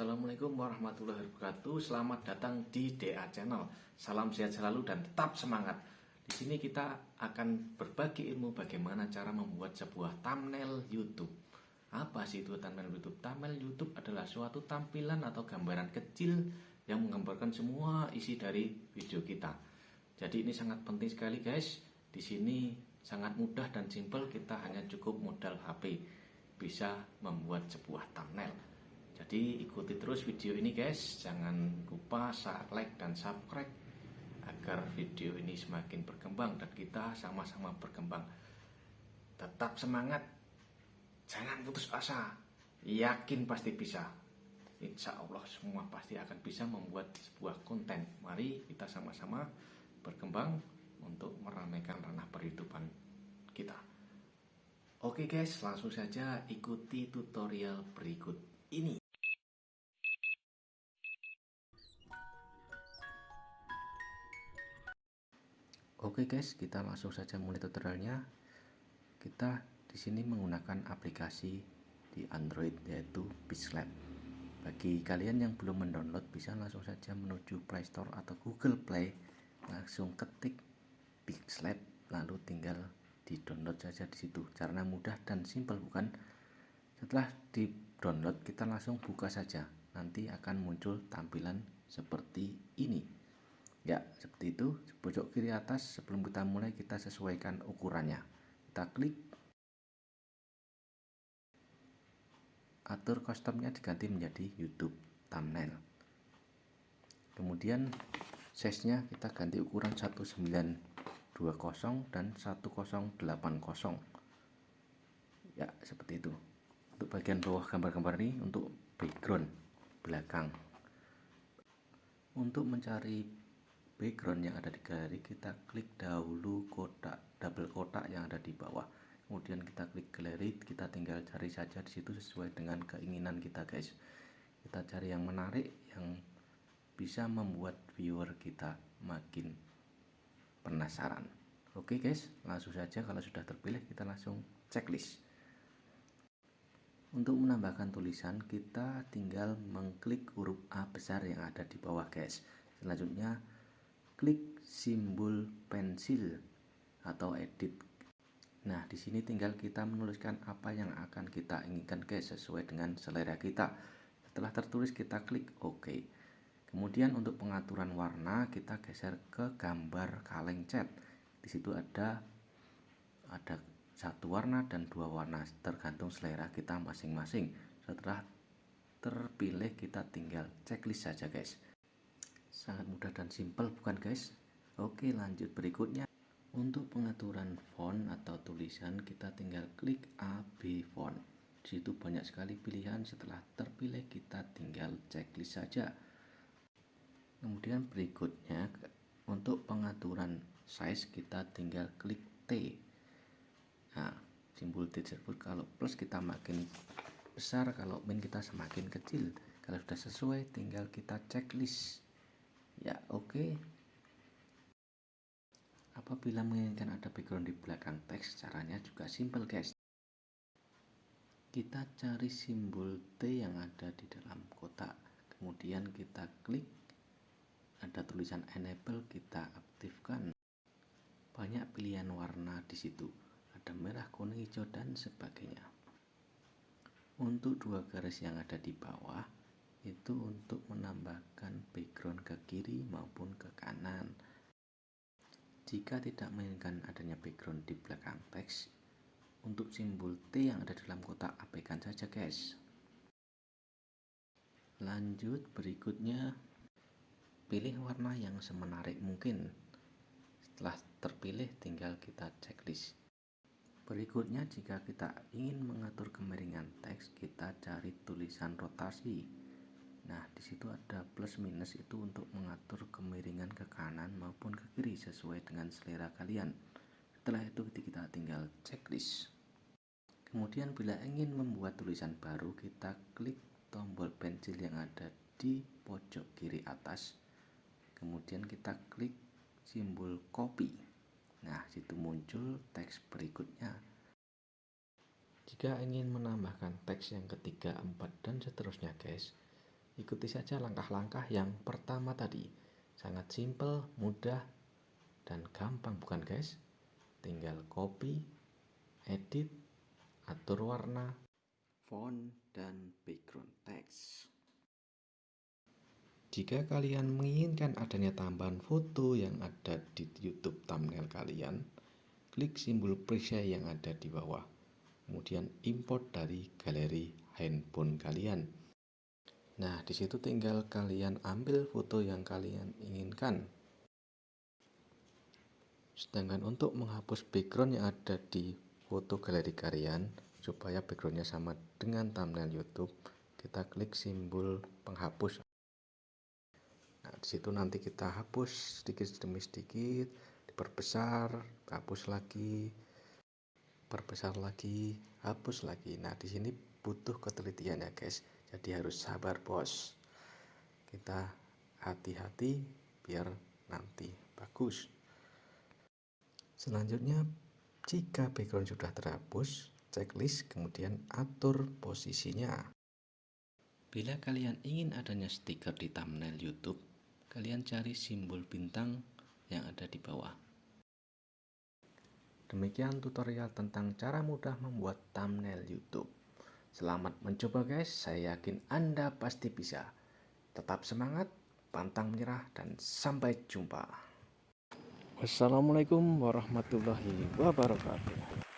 Assalamualaikum warahmatullahi wabarakatuh. Selamat datang di DA Channel. Salam sehat selalu dan tetap semangat. Di sini kita akan berbagi ilmu bagaimana cara membuat sebuah thumbnail YouTube. Apa sih itu thumbnail YouTube? Thumbnail YouTube adalah suatu tampilan atau gambaran kecil yang menggambarkan semua isi dari video kita. Jadi ini sangat penting sekali guys. Di sini sangat mudah dan simpel kita hanya cukup modal HP bisa membuat sebuah thumbnail. Jadi ikuti terus video ini guys, jangan lupa saat like dan subscribe agar video ini semakin berkembang dan kita sama-sama berkembang. Tetap semangat, jangan putus asa, yakin pasti bisa. Insya Allah semua pasti akan bisa membuat sebuah konten. Mari kita sama-sama berkembang untuk meramaikan ranah perhidupan kita. Oke guys, langsung saja ikuti tutorial berikut ini. Oke guys, kita langsung saja mulai tutorialnya. Kita di sini menggunakan aplikasi di Android yaitu Pixlab. Bagi kalian yang belum mendownload bisa langsung saja menuju Play Store atau Google Play, langsung ketik Pixlab lalu tinggal di download saja di situ. Caranya mudah dan simpel bukan? Setelah di download kita langsung buka saja. Nanti akan muncul tampilan seperti ini ya seperti itu. Pojok kiri atas sebelum kita mulai kita sesuaikan ukurannya. Kita klik. Atur customnya diganti menjadi YouTube thumbnail. Kemudian size nya kita ganti ukuran 1920 dan 1080 ya seperti itu. Untuk bagian bawah gambar-gambar ini untuk background belakang. Untuk mencari background yang ada di galeri kita klik dahulu kotak double kotak yang ada di bawah. Kemudian kita klik galeri kita tinggal cari saja di situ sesuai dengan keinginan kita guys. Kita cari yang menarik yang bisa membuat viewer kita makin penasaran. Oke guys langsung saja. Kalau sudah terpilih kita langsung checklist. Untuk menambahkan tulisan kita tinggal mengklik huruf A besar yang ada di bawah guys. Selanjutnya klik simbol pensil atau edit. Nah, di sini tinggal kita menuliskan apa yang akan kita inginkan guys sesuai dengan selera kita. Setelah tertulis kita klik OK. Kemudian untuk pengaturan warna kita geser ke gambar kaleng cat. Di situ ada ada satu warna dan dua warna tergantung selera kita masing-masing. Setelah terpilih kita tinggal checklist saja guys sangat mudah dan simpel bukan guys? Oke lanjut berikutnya. Untuk pengaturan font atau tulisan kita tinggal klik AB font. Situ banyak sekali pilihan. Setelah terpilih kita tinggal checklist saja. Kemudian berikutnya untuk pengaturan size kita tinggal klik T. Nah simbol T tersebut kalau plus kita makin besar kalau min kita semakin kecil. Kalau sudah sesuai tinggal kita checklist ya oke. Okay. apabila menginginkan ada background di belakang teks caranya juga simple guys. Kita cari simbol T yang ada di dalam kotak. Kemudian kita klik. Ada tulisan enable kita aktifkan. Banyak pilihan warna di situ. Ada merah kuning hijau dan sebagainya. Untuk dua garis yang ada di bawah itu untuk menambahkan background ke kiri maupun ke kanan. Jika tidak menginginkan adanya background di belakang teks, untuk simbol T yang ada dalam kotak abaikan saja guys. Lanjut berikutnya, pilih warna yang semenarik mungkin. Setelah terpilih tinggal kita checklist. Berikutnya jika kita ingin mengatur kemiringan teks, kita cari tulisan rotasi Nah, di situ ada plus minus itu untuk mengatur kemiringan ke kanan maupun ke kiri sesuai dengan selera kalian. Setelah itu kita tinggal checklist. Kemudian bila ingin membuat tulisan baru, kita klik tombol pensil yang ada di pojok kiri atas. Kemudian kita klik simbol copy. Nah, situ muncul teks berikutnya. Jika ingin menambahkan teks yang ketiga, empat, dan seterusnya guys, ikuti saja langkah-langkah yang pertama tadi sangat simple mudah dan gampang bukan guys tinggal copy edit atur warna font dan background text jika kalian menginginkan adanya tambahan foto yang ada di YouTube thumbnail kalian, klik simbol preset yang ada di bawah. Kemudian import dari galeri handphone kalian. Nah, di situ tinggal kalian ambil foto yang kalian inginkan. Sedangkan untuk menghapus background yang ada di foto galeri kalian, supaya backgroundnya sama dengan thumbnail YouTube, kita klik simbol penghapus Nah, di situ nanti kita hapus sedikit demi sedikit, diperbesar, hapus lagi, perbesar lagi, hapus lagi. Nah, di sini butuh ketelitian ya, guys. Jadi harus sabar, Bos. Kita hati-hati biar nanti bagus. Selanjutnya, jika background sudah terhapus, checklist kemudian atur posisinya. Bila kalian ingin adanya stiker di thumbnail YouTube, kalian cari simbol bintang yang ada di bawah. Demikian tutorial tentang cara mudah membuat thumbnail YouTube. Selamat mencoba guys, saya yakin Anda pasti bisa. Tetap semangat, pantang menyerah, dan sampai jumpa. Wassalamualaikum warahmatullahi wabarakatuh.